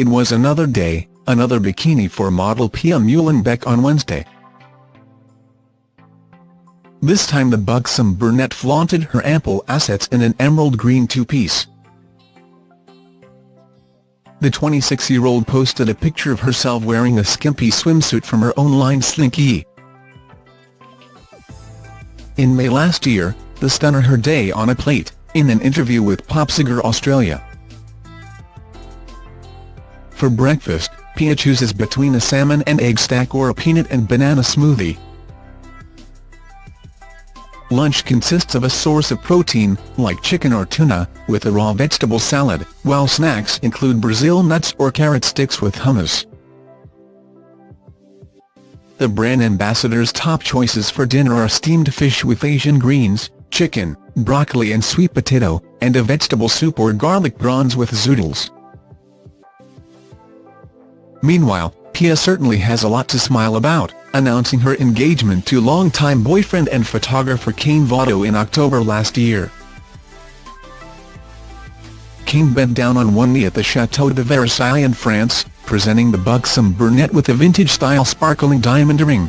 It was another day, another bikini for model Pia Muhlenbeck on Wednesday. This time the buxom brunette flaunted her ample assets in an emerald green two-piece. The 26-year-old posted a picture of herself wearing a skimpy swimsuit from her own line Slinky. In May last year, the stunner her day on a plate, in an interview with POPSUGAR Australia. For breakfast, Pia chooses between a salmon and egg stack or a peanut and banana smoothie. Lunch consists of a source of protein, like chicken or tuna, with a raw vegetable salad, while snacks include Brazil nuts or carrot sticks with hummus. The brand ambassador's top choices for dinner are steamed fish with Asian greens, chicken, broccoli and sweet potato, and a vegetable soup or garlic prawns with zoodles. Meanwhile, Pia certainly has a lot to smile about, announcing her engagement to longtime boyfriend and photographer Kane Votto in October last year. Kane bent down on one knee at the Chateau de Versailles in France, presenting the buxom brunette with a vintage-style sparkling diamond ring.